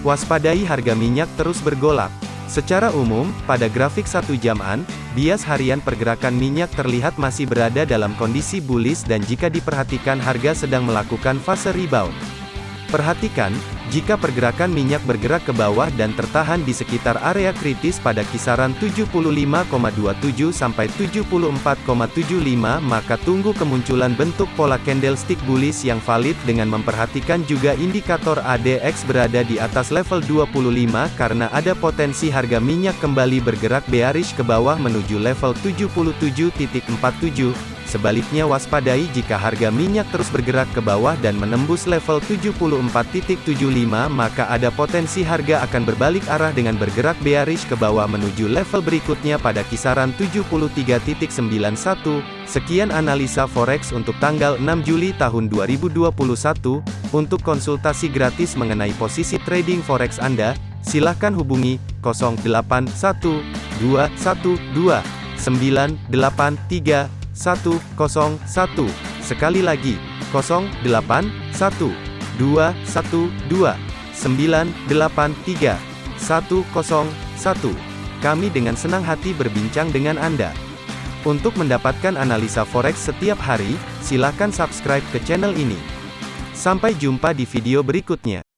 Waspadai harga minyak terus bergolak. Secara umum, pada grafik satu jaman, bias harian pergerakan minyak terlihat masih berada dalam kondisi bullish dan jika diperhatikan harga sedang melakukan fase rebound. Perhatikan, jika pergerakan minyak bergerak ke bawah dan tertahan di sekitar area kritis pada kisaran 75,27 sampai 74,75 maka tunggu kemunculan bentuk pola candlestick bullish yang valid dengan memperhatikan juga indikator ADX berada di atas level 25 karena ada potensi harga minyak kembali bergerak bearish ke bawah menuju level 77.47 Sebaliknya waspadai jika harga minyak terus bergerak ke bawah dan menembus level 74.75 maka ada potensi harga akan berbalik arah dengan bergerak bearish ke bawah menuju level berikutnya pada kisaran 73.91. Sekian analisa forex untuk tanggal 6 Juli tahun 2021. Untuk konsultasi gratis mengenai posisi trading forex Anda, silakan hubungi 081212983101. Sekali lagi, 081212983101. Kami dengan senang hati berbincang dengan Anda. Untuk mendapatkan analisa forex setiap hari, silakan subscribe ke channel ini. Sampai jumpa di video berikutnya.